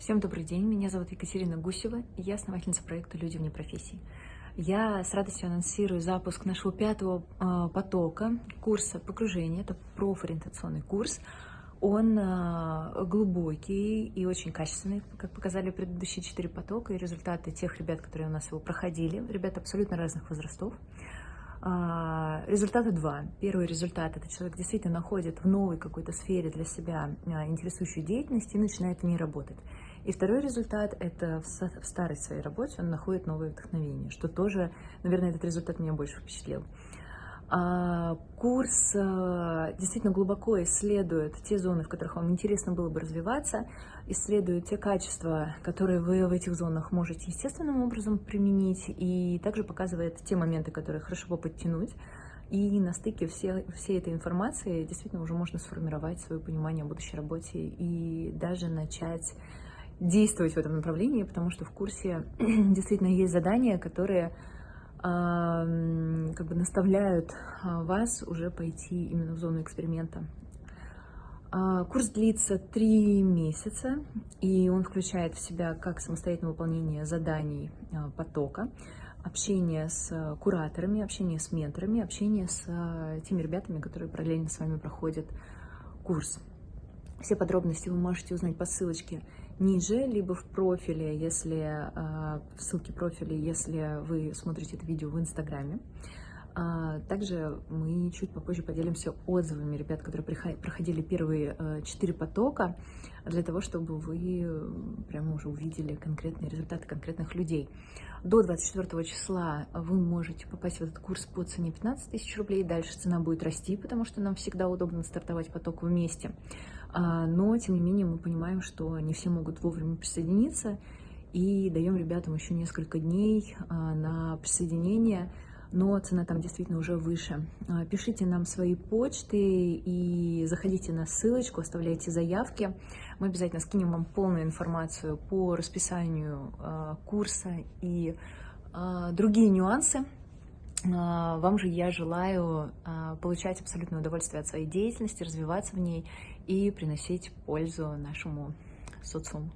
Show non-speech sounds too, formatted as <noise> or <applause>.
Всем добрый день, меня зовут Екатерина Гусева, и я основательница проекта «Люди вне профессии». Я с радостью анонсирую запуск нашего пятого э, потока курса погружения. Это профориентационный курс. Он э, глубокий и очень качественный, как показали предыдущие четыре потока и результаты тех ребят, которые у нас его проходили. Ребят абсолютно разных возрастов. А, результаты два. Первый результат – это человек действительно находит в новой какой-то сфере для себя интересующую деятельность и начинает в ней работать. И второй результат – это в старой своей работе он находит новое вдохновение, что тоже, наверное, этот результат меня больше впечатлил. А, курс а, действительно глубоко исследует те зоны, в которых вам интересно было бы развиваться, исследует те качества, которые вы в этих зонах можете естественным образом применить, и также показывает те моменты, которые хорошо бы подтянуть. И на стыке все, всей этой информации действительно уже можно сформировать свое понимание о будущей работе и даже начать действовать в этом направлении, потому что в курсе <clears throat> действительно есть задания, которые как бы наставляют а, вас уже пойти именно в зону эксперимента. А, курс длится три месяца, и он включает в себя как самостоятельное выполнение заданий а, потока, общение с кураторами, общение с менторами, общение с теми ребятами, которые параллельно с вами проходят курс. Все подробности вы можете узнать по ссылочке ниже, либо в профиле, если а, в ссылке профиля, если вы смотрите это видео в Инстаграме. А, также мы чуть попозже поделимся отзывами ребят, которые проходили первые а, четыре потока, для того, чтобы вы прямо уже увидели конкретные результаты конкретных людей. До 24 числа вы можете попасть в этот курс по цене 15 тысяч рублей. Дальше цена будет расти, потому что нам всегда удобно стартовать поток вместе. А, но, тем не менее, мы понимаем, что не все могут вовремя присоединиться, и даем ребятам еще несколько дней а, на присоединение, но цена там действительно уже выше. А, пишите нам свои почты и заходите на ссылочку, оставляйте заявки. Мы обязательно скинем вам полную информацию по расписанию курса и другие нюансы. Вам же я желаю получать абсолютное удовольствие от своей деятельности, развиваться в ней и приносить пользу нашему социуму.